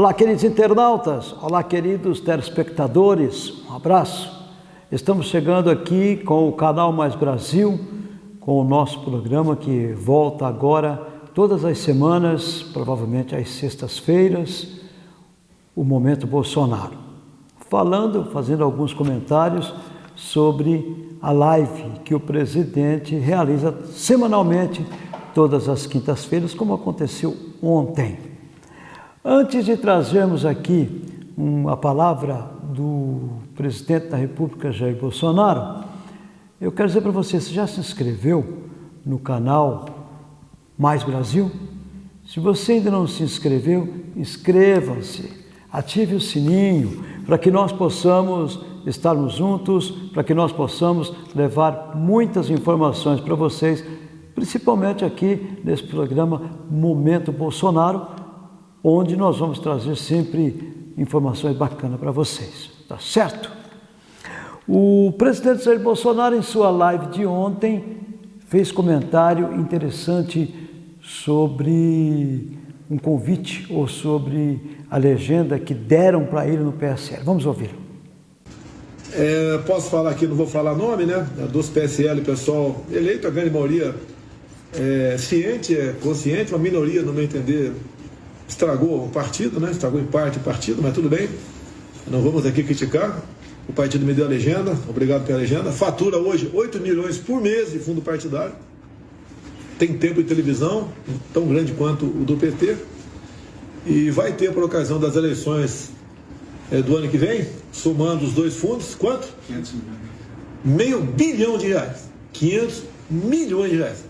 Olá, queridos internautas, olá, queridos telespectadores, um abraço. Estamos chegando aqui com o canal Mais Brasil, com o nosso programa que volta agora todas as semanas, provavelmente às sextas-feiras, o Momento Bolsonaro. Falando, fazendo alguns comentários sobre a live que o presidente realiza semanalmente, todas as quintas-feiras, como aconteceu ontem. Antes de trazermos aqui uma palavra do presidente da República, Jair Bolsonaro, eu quero dizer para você, você já se inscreveu no canal Mais Brasil? Se você ainda não se inscreveu, inscreva-se, ative o sininho para que nós possamos estarmos juntos, para que nós possamos levar muitas informações para vocês, principalmente aqui nesse programa Momento Bolsonaro, onde nós vamos trazer sempre informações bacanas para vocês, tá certo? O presidente Jair Bolsonaro, em sua live de ontem, fez comentário interessante sobre um convite ou sobre a legenda que deram para ele no PSL. Vamos ouvir. É, posso falar aqui, não vou falar nome, né? Dos PSL, pessoal eleito, a grande maioria é, ciente, é consciente, uma minoria, no meu entender, estragou o partido, né? estragou em parte o partido, mas tudo bem. Não vamos aqui criticar. O partido me deu a legenda, obrigado pela legenda. Fatura hoje 8 milhões por mês de fundo partidário. Tem tempo de televisão, tão grande quanto o do PT. E vai ter, por ocasião das eleições é, do ano que vem, somando os dois fundos, quanto? 500 milhões. Meio bilhão de reais. 500 milhões de reais.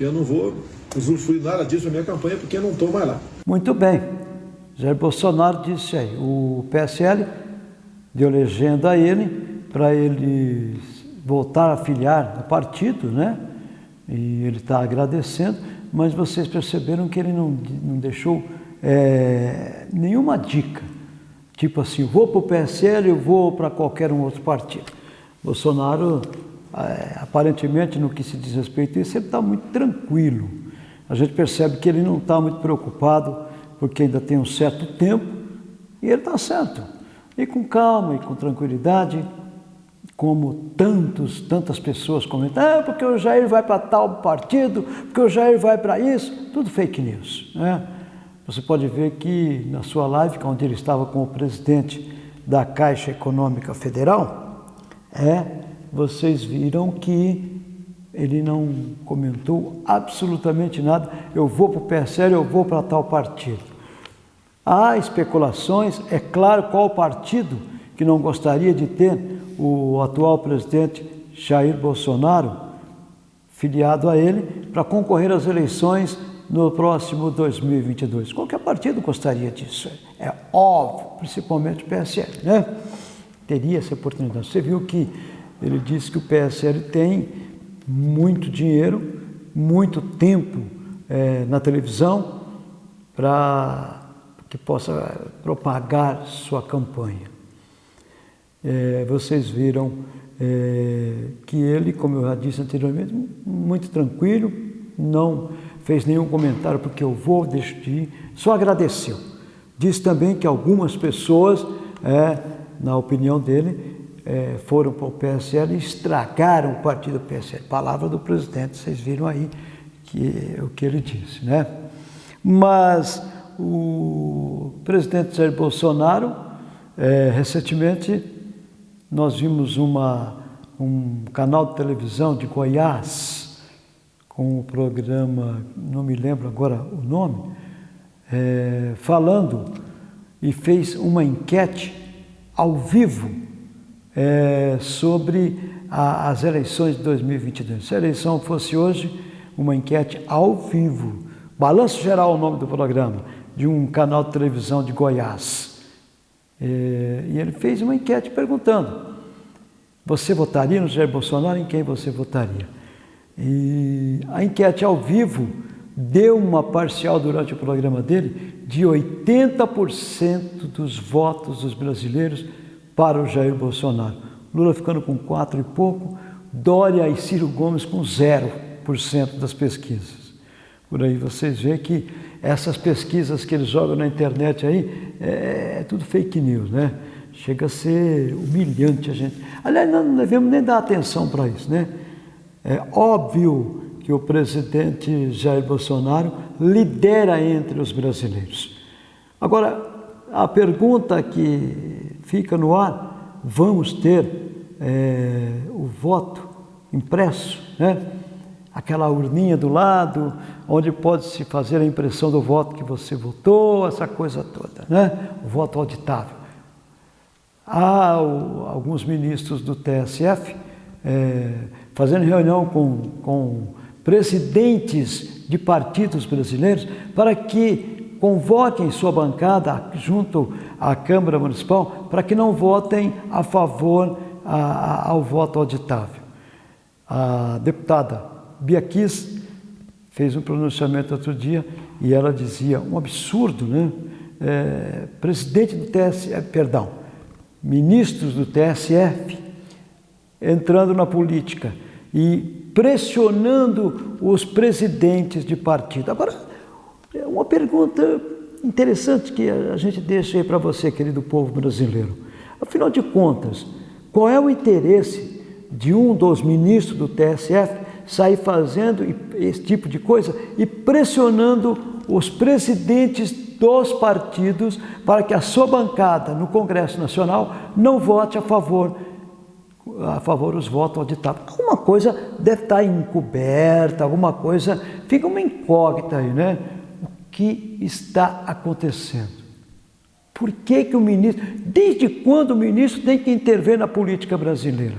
Eu não vou usufruir nada disso na minha campanha porque eu não estou mais lá. Muito bem. Jair Bolsonaro disse aí, o PSL deu legenda a ele para ele voltar a filiar no partido, né? E ele está agradecendo, mas vocês perceberam que ele não, não deixou é, nenhuma dica. Tipo assim, vou para o PSL, eu vou para qualquer um outro partido. Bolsonaro, é, aparentemente, no que se diz respeito a isso, ele está muito tranquilo a gente percebe que ele não está muito preocupado, porque ainda tem um certo tempo, e ele está certo. E com calma e com tranquilidade, como tantos, tantas pessoas comentam, ah, porque o Jair vai para tal partido, porque o Jair vai para isso, tudo fake news. Né? Você pode ver que na sua live, onde ele estava com o presidente da Caixa Econômica Federal, é, vocês viram que ele não comentou absolutamente nada. Eu vou para o PSL, eu vou para tal partido. Há especulações, é claro qual partido que não gostaria de ter o atual presidente Jair Bolsonaro filiado a ele para concorrer às eleições no próximo 2022. Qualquer partido gostaria disso, é óbvio, principalmente o PSL, né? Teria essa oportunidade. Você viu que ele disse que o PSL tem muito dinheiro, muito tempo é, na televisão para que possa propagar sua campanha. É, vocês viram é, que ele, como eu já disse anteriormente, muito tranquilo, não fez nenhum comentário porque eu vou decidir, só agradeceu. Diz também que algumas pessoas, é, na opinião dele, é, foram para o PSL e estragaram o partido PSL. Palavra do presidente, vocês viram aí que, o que ele disse, né? Mas o presidente Jair Bolsonaro, é, recentemente, nós vimos uma, um canal de televisão de Goiás, com o programa, não me lembro agora o nome, é, falando e fez uma enquete ao vivo é, sobre a, as eleições de 2022. Se a eleição fosse hoje, uma enquete ao vivo, Balanço Geral é o nome do programa, de um canal de televisão de Goiás. É, e ele fez uma enquete perguntando, você votaria no Jair Bolsonaro? Em quem você votaria? E a enquete ao vivo deu uma parcial durante o programa dele de 80% dos votos dos brasileiros para o Jair Bolsonaro. Lula ficando com quatro e pouco, Dória e Ciro Gomes com 0% das pesquisas. por aí. Vocês veem que essas pesquisas que eles jogam na internet aí é, é tudo fake news, né? Chega a ser humilhante a gente. Aliás, não devemos nem dar atenção para isso, né? É óbvio que o presidente Jair Bolsonaro lidera entre os brasileiros. Agora, a pergunta que fica no ar: vamos ter é, o voto impresso, né? aquela urninha do lado, onde pode se fazer a impressão do voto que você votou, essa coisa toda, né? o voto auditável. Há o, alguns ministros do TSF é, fazendo reunião com, com presidentes de partidos brasileiros para que convoquem sua bancada junto à Câmara Municipal para que não votem a favor a, a, ao voto auditável. A deputada Bia Kiss fez um pronunciamento outro dia e ela dizia um absurdo, né? É, presidente do TSF, perdão, ministros do TSF entrando na política e pressionando os presidentes de partido. Agora, uma pergunta interessante que a gente deixa aí para você, querido povo brasileiro. Afinal de contas, qual é o interesse de um dos ministros do TSF sair fazendo esse tipo de coisa e pressionando os presidentes dos partidos para que a sua bancada no Congresso Nacional não vote a favor a favor os votos auditados. Alguma coisa deve estar encoberta, alguma coisa, fica uma incógnita aí, né? Que está acontecendo? Por que, que o ministro, desde quando o ministro tem que intervir na política brasileira?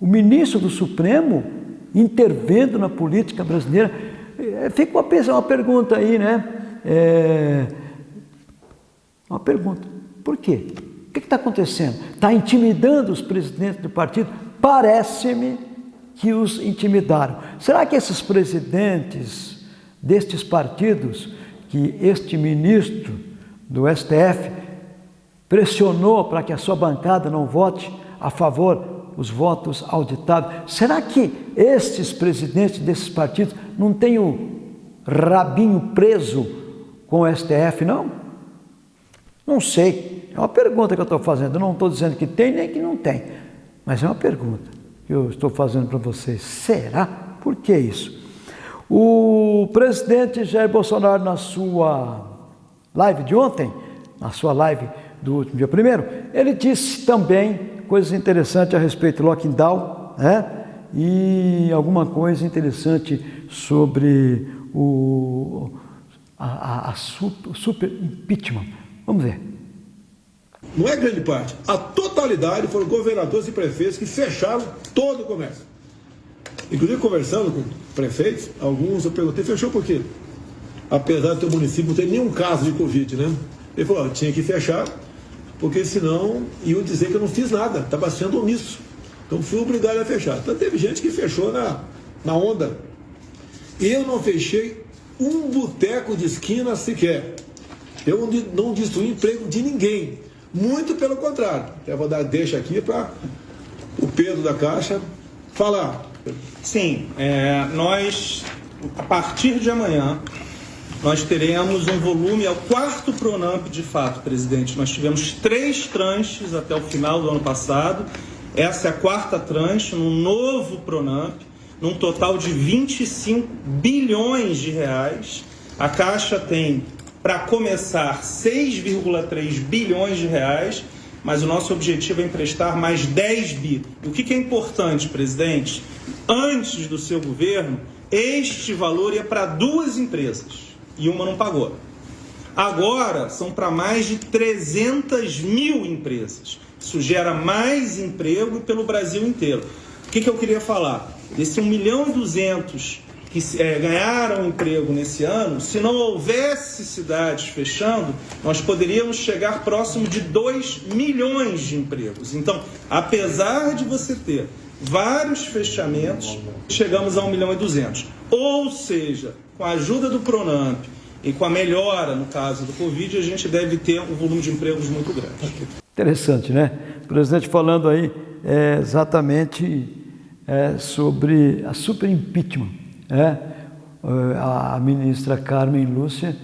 O ministro do Supremo intervendo na política brasileira, é, fica uma, uma pergunta aí, né? É, uma pergunta, por quê? O que está acontecendo? Está intimidando os presidentes do partido? Parece-me que os intimidaram. Será que esses presidentes destes partidos, que este ministro do STF pressionou para que a sua bancada não vote a favor os votos auditados, será que estes presidentes desses partidos não têm o rabinho preso com o STF, não? Não sei. É uma pergunta que eu estou fazendo. Eu não estou dizendo que tem nem que não tem, mas é uma pergunta que eu estou fazendo para vocês. Será? Por que isso? O presidente Jair Bolsonaro, na sua live de ontem, na sua live do último dia primeiro, ele disse também coisas interessantes a respeito do lockdown, né? E alguma coisa interessante sobre o a, a, a super, super impeachment. Vamos ver não é grande parte, a totalidade foram governadores e prefeitos que fecharam todo o comércio. Inclusive, conversando com prefeitos, alguns eu perguntei, fechou por quê? Apesar do teu município não ter nenhum caso de Covid, né? Ele falou, tinha que fechar, porque senão iam dizer que eu não fiz nada, estava sendo omisso. Então fui obrigado a fechar. Então teve gente que fechou na, na onda. Eu não fechei um boteco de esquina sequer. Eu não destruí emprego de ninguém. Muito pelo contrário. Eu vou dar deixa aqui para o Pedro da Caixa falar. Sim, é, nós, a partir de amanhã, nós teremos um volume, é o quarto Pronamp de fato, presidente. Nós tivemos três tranches até o final do ano passado. Essa é a quarta tranche, num novo Pronamp, num total de 25 bilhões de reais. A Caixa tem para começar 6,3 bilhões de reais, mas o nosso objetivo é emprestar mais 10 bi. O que, que é importante, presidente? Antes do seu governo, este valor ia para duas empresas e uma não pagou. Agora são para mais de 300 mil empresas. Isso gera mais emprego pelo Brasil inteiro. O que, que eu queria falar? Desse 1 milhão e 200 que é, ganharam emprego nesse ano, se não houvesse cidades fechando, nós poderíamos chegar próximo de 2 milhões de empregos. Então, apesar de você ter vários fechamentos, chegamos a 1 milhão e 200. Ou seja, com a ajuda do Pronamp e com a melhora, no caso do Covid, a gente deve ter um volume de empregos muito grande. Interessante, né? O presidente falando aí é, exatamente é, sobre a super impeachment é, a ministra Carmen Lúcia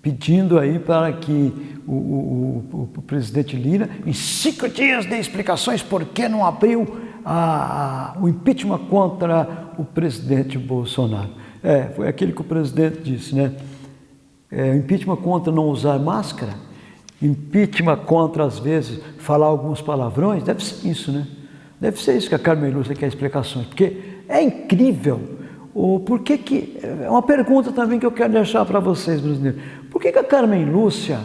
pedindo aí para que o, o, o, presidente Lira, em cinco dias de explicações por que não abriu a, a, o impeachment contra o presidente Bolsonaro. É, foi aquele que o presidente disse, né? É, impeachment contra não usar máscara, impeachment contra, às vezes, falar alguns palavrões, deve ser isso, né? Deve ser isso que a Carmen Lúcia quer explicações, porque é incrível. O, por que que, é uma pergunta também que eu quero deixar para vocês, brasileiros. Por que, que a Carmen Lúcia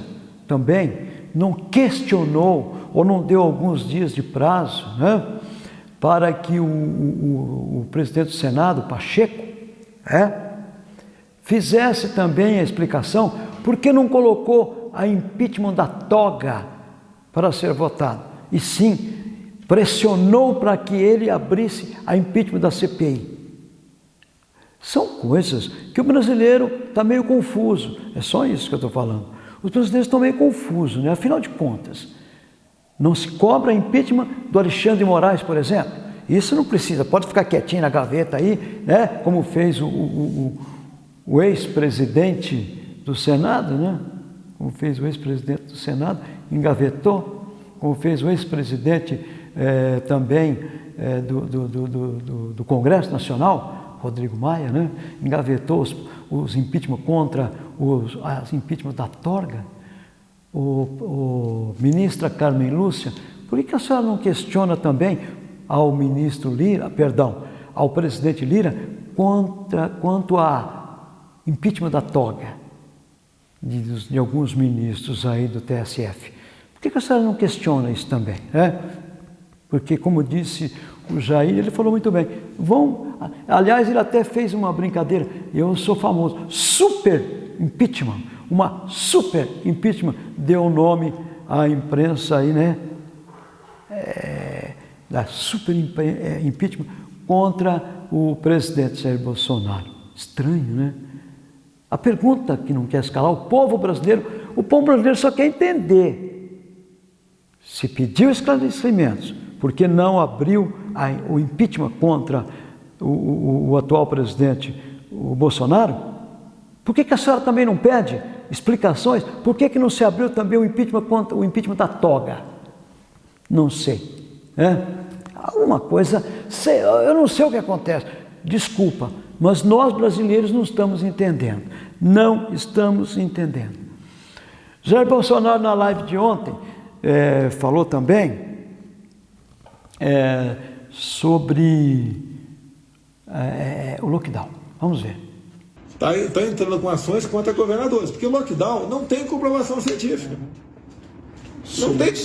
também não questionou ou não deu alguns dias de prazo né, para que o, o, o presidente do Senado, Pacheco, é, fizesse também a explicação por que não colocou a impeachment da toga para ser votado, e sim pressionou para que ele abrisse a impeachment da CPI. São coisas que o brasileiro está meio confuso. É só isso que eu estou falando. Os brasileiros estão meio confusos, né? Afinal de contas, não se cobra impeachment do Alexandre de Moraes, por exemplo. Isso não precisa, pode ficar quietinho na gaveta aí, né? Como fez o, o, o, o ex-presidente do Senado, né? Como fez o ex-presidente do Senado, engavetou, como fez o ex-presidente eh, também eh, do, do, do, do Congresso Nacional, Rodrigo Maia, né, engavetou os, os impeachment contra os as impeachment da Torga, o, o ministra Carmen Lúcia, por que a senhora não questiona também ao ministro Lira, perdão, ao presidente Lira, contra, quanto a impeachment da toga de, de, alguns ministros aí do TSF? Por que a senhora não questiona isso também? Né? Porque, como disse o Jair, ele falou muito bem. Vão, aliás, ele até fez uma brincadeira. Eu sou famoso. Super impeachment. Uma super impeachment deu nome à imprensa aí, né? É, da super é, impeachment contra o presidente Jair Bolsonaro. Estranho, né? A pergunta que não quer escalar, o povo brasileiro, o povo brasileiro só quer entender. Se pediu esclarecimentos, porque não abriu a, o impeachment contra o, o, o, atual presidente, o Bolsonaro? Por que, que a senhora também não pede explicações? Por que, que não se abriu também o impeachment contra o impeachment da toga? Não sei. É? Alguma coisa, sei, eu não sei o que acontece. Desculpa, mas nós brasileiros não estamos entendendo. Não estamos entendendo. Jair Bolsonaro, na live de ontem, é, falou também é, sobre é, o lockdown. Vamos ver. Está tá entrando com ações contra governadores, porque o lockdown não tem comprovação científica. Não tem.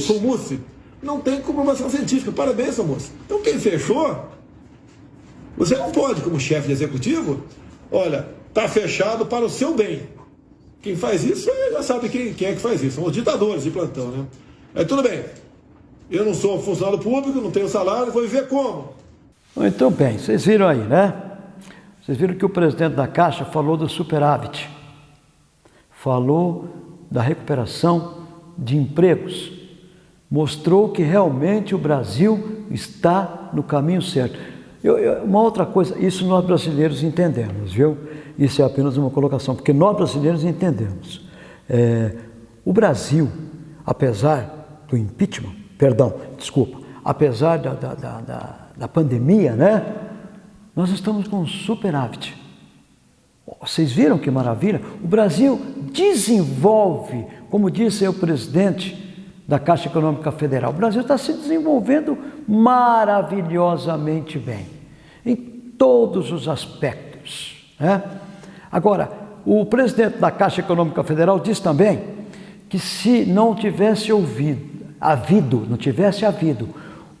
Sou Mussi. Não tem comprovação científica. Parabéns, Mussi. Então quem fechou, você não pode, como chefe de executivo, olha, está fechado para o seu bem. Quem faz isso, já sabe quem, quem é que faz isso. São os ditadores de plantão, né? É tudo bem. Eu não sou funcionário público, não tenho salário, vou viver como? Muito bem, vocês viram aí, né? Vocês viram que o presidente da Caixa falou do superávit, falou da recuperação de empregos, mostrou que realmente o Brasil está no caminho certo. Eu, eu, uma outra coisa, isso nós brasileiros entendemos, viu? Isso é apenas uma colocação, porque nós brasileiros entendemos. É, o Brasil, apesar do impeachment, perdão, desculpa, apesar da, da, da, da pandemia, né? Nós estamos com superávit. Vocês viram que maravilha? O Brasil desenvolve, como disse o presidente da Caixa Econômica Federal, o Brasil está se desenvolvendo maravilhosamente bem, em todos os aspectos. Né? Agora, o presidente da Caixa Econômica Federal disse também que se não tivesse ouvido havido, não tivesse havido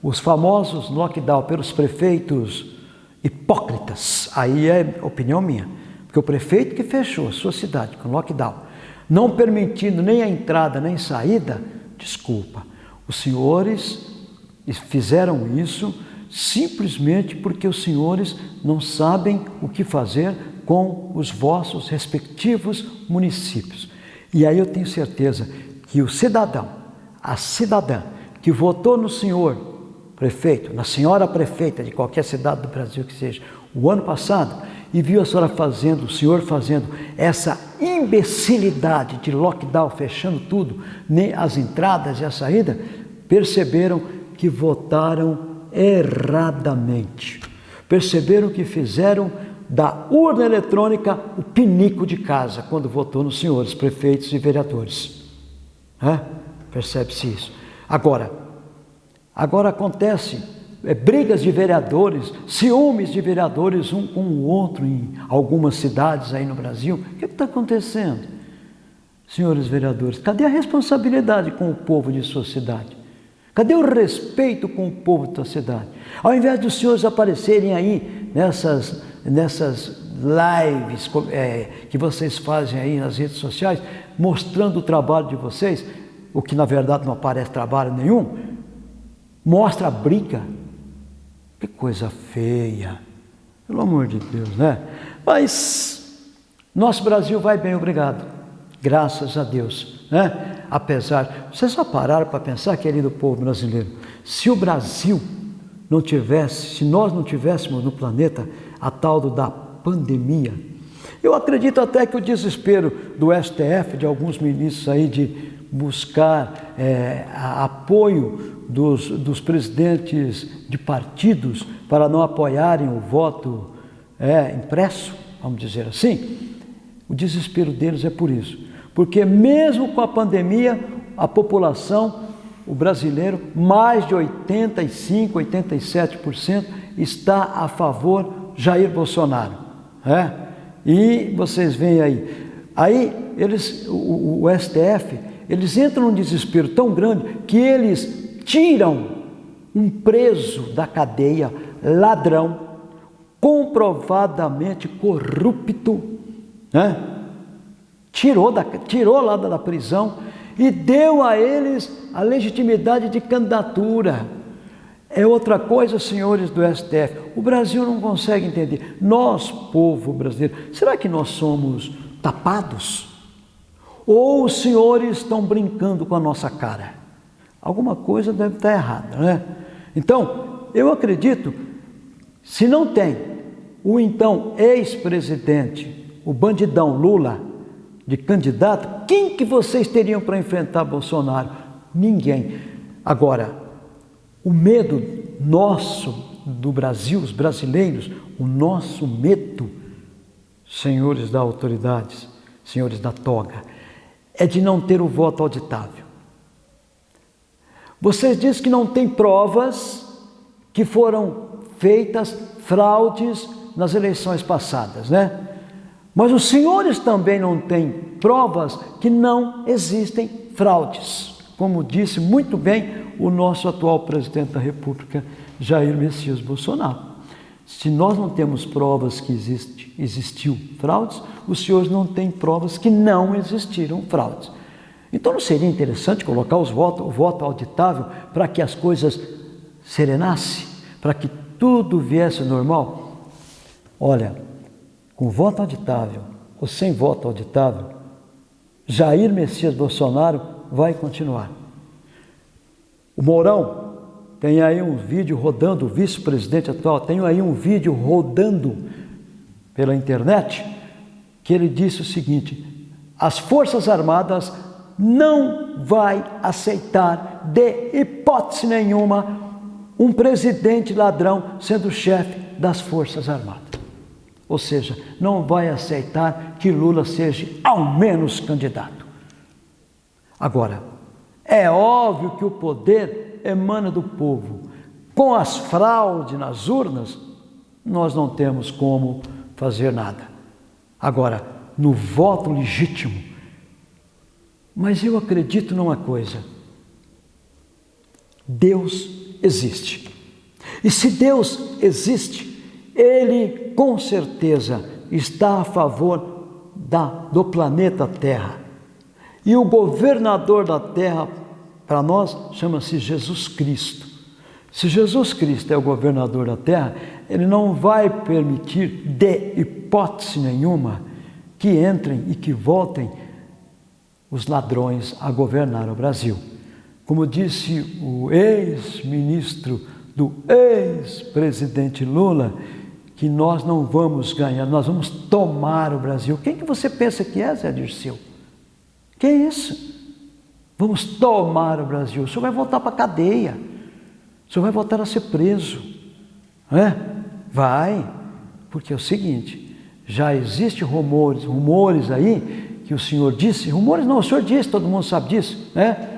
os famosos lockdown pelos prefeitos hipócritas, aí é opinião minha, porque o prefeito que fechou a sua cidade com lockdown, não permitindo nem a entrada nem saída, desculpa, os senhores fizeram isso simplesmente porque os senhores não sabem o que fazer com os vossos respectivos municípios. E aí eu tenho certeza que o cidadão a cidadã que votou no senhor prefeito, na senhora prefeita de qualquer cidade do Brasil que seja, o ano passado, e viu a senhora fazendo, o senhor fazendo essa imbecilidade de lockdown, fechando tudo, nem as entradas e a saída, perceberam que votaram erradamente. Perceberam que fizeram da urna eletrônica o pinico de casa quando votou nos senhores prefeitos e vereadores. É? Percebe-se isso. Agora, agora acontece é, brigas de vereadores, ciúmes de vereadores um com o outro em algumas cidades aí no Brasil. O que está acontecendo? Senhores vereadores, cadê a responsabilidade com o povo de sua cidade? Cadê o respeito com o povo da cidade? Ao invés dos senhores aparecerem aí nessas nessas lives é, que vocês fazem aí nas redes sociais, mostrando o trabalho de vocês, o que na verdade não aparece trabalho nenhum, mostra a briga. Que coisa feia, pelo amor de Deus, né? Mas nosso Brasil vai bem, obrigado, graças a Deus, né? Apesar, vocês só pararam para pensar, querido povo brasileiro, se o Brasil não tivesse, se nós não tivéssemos no planeta a tal da pandemia. Eu acredito até que o desespero do STF, de alguns ministros aí, de buscar é, apoio dos, dos presidentes de partidos para não apoiarem o voto é, impresso, vamos dizer assim, o desespero deles é por isso. Porque mesmo com a pandemia, a população, o brasileiro, mais de 85, 87% está a favor Jair Bolsonaro. É? E vocês veem aí. Aí eles, o, o STF, eles entram num desespero tão grande que eles tiram um preso da cadeia, ladrão, comprovadamente corrupto, né? tirou, da, tirou lá da prisão e deu a eles a legitimidade de candidatura. É outra coisa, senhores do STF. O Brasil não consegue entender. Nós, povo brasileiro, será que nós somos tapados? Ou os senhores estão brincando com a nossa cara? Alguma coisa deve estar errada, né? Então, eu acredito, se não tem o então ex-presidente, o bandidão Lula, de candidato, quem que vocês teriam para enfrentar Bolsonaro? Ninguém. Agora, o medo nosso do Brasil, os brasileiros, o nosso medo, senhores da autoridades, senhores da toga, é de não ter o voto auditável. Vocês dizem que não tem provas que foram feitas fraudes nas eleições passadas, né? Mas os senhores também não têm provas que não existem fraudes, como disse muito bem o nosso atual presidente da República, Jair Messias Bolsonaro. Se nós não temos provas que existe, existiu fraudes, os senhores não têm provas que não existiram fraudes. Então não seria interessante colocar os votos, o voto auditável para que as coisas serenassem, para que tudo viesse normal? Olha, com voto auditável ou sem voto auditável, Jair Messias Bolsonaro vai continuar. O Mourão tem aí um vídeo rodando, o vice-presidente atual, tem aí um vídeo rodando pela internet, que ele disse o seguinte: as Forças Armadas não vai aceitar de hipótese nenhuma um presidente ladrão sendo chefe das Forças Armadas. Ou seja, não vai aceitar que Lula seja ao menos candidato. Agora, é óbvio que o poder emana do povo. Com as fraudes nas urnas, nós não temos como fazer nada. Agora, no voto legítimo, mas eu acredito numa coisa: Deus existe. E se Deus existe, Ele com certeza está a favor da, do planeta Terra. E o governador da terra, para nós, chama-se Jesus Cristo. Se Jesus Cristo é o governador da terra, ele não vai permitir, de hipótese nenhuma, que entrem e que voltem os ladrões a governar o Brasil. Como disse o ex-ministro do ex-presidente Lula, que nós não vamos ganhar, nós vamos tomar o Brasil. Quem que você pensa que é, Zé Dirceu? Que é isso? Vamos tomar o Brasil. O senhor vai voltar para a cadeia. O senhor vai voltar a ser preso. É? Vai. Porque é o seguinte, já existem rumores, rumores aí, que o senhor disse, rumores não, o senhor disse, todo mundo sabe disso, né?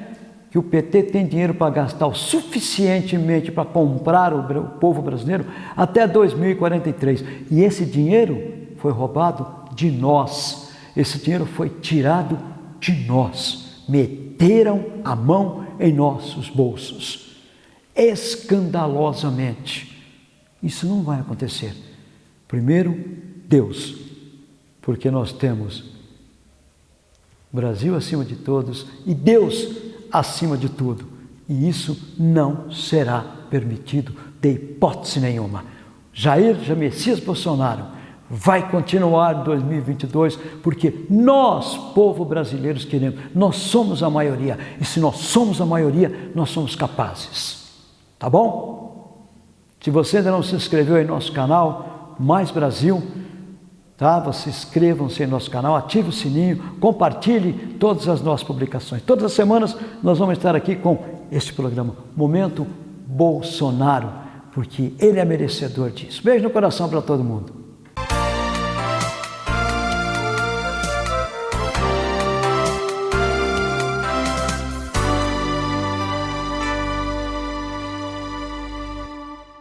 que o PT tem dinheiro para gastar o suficientemente para comprar o, o povo brasileiro até 2043. E esse dinheiro foi roubado de nós. Esse dinheiro foi tirado de nós. Meteram a mão em nossos bolsos. Escandalosamente. Isso não vai acontecer. Primeiro, Deus, porque nós temos Brasil acima de todos e Deus acima de tudo. E isso não será permitido de hipótese nenhuma. Jair já Messias Bolsonaro vai continuar em 2022 porque nós, povo brasileiro, queremos, nós somos a maioria e se nós somos a maioria, nós somos capazes. Tá bom? Se você ainda não se inscreveu em nosso canal, Mais Brasil, Tá? Você inscrevam-se em nosso canal, ative o sininho, compartilhe todas as nossas publicações. Todas as semanas nós vamos estar aqui com este programa, Momento Bolsonaro, porque ele é merecedor disso. Beijo no coração para todo mundo.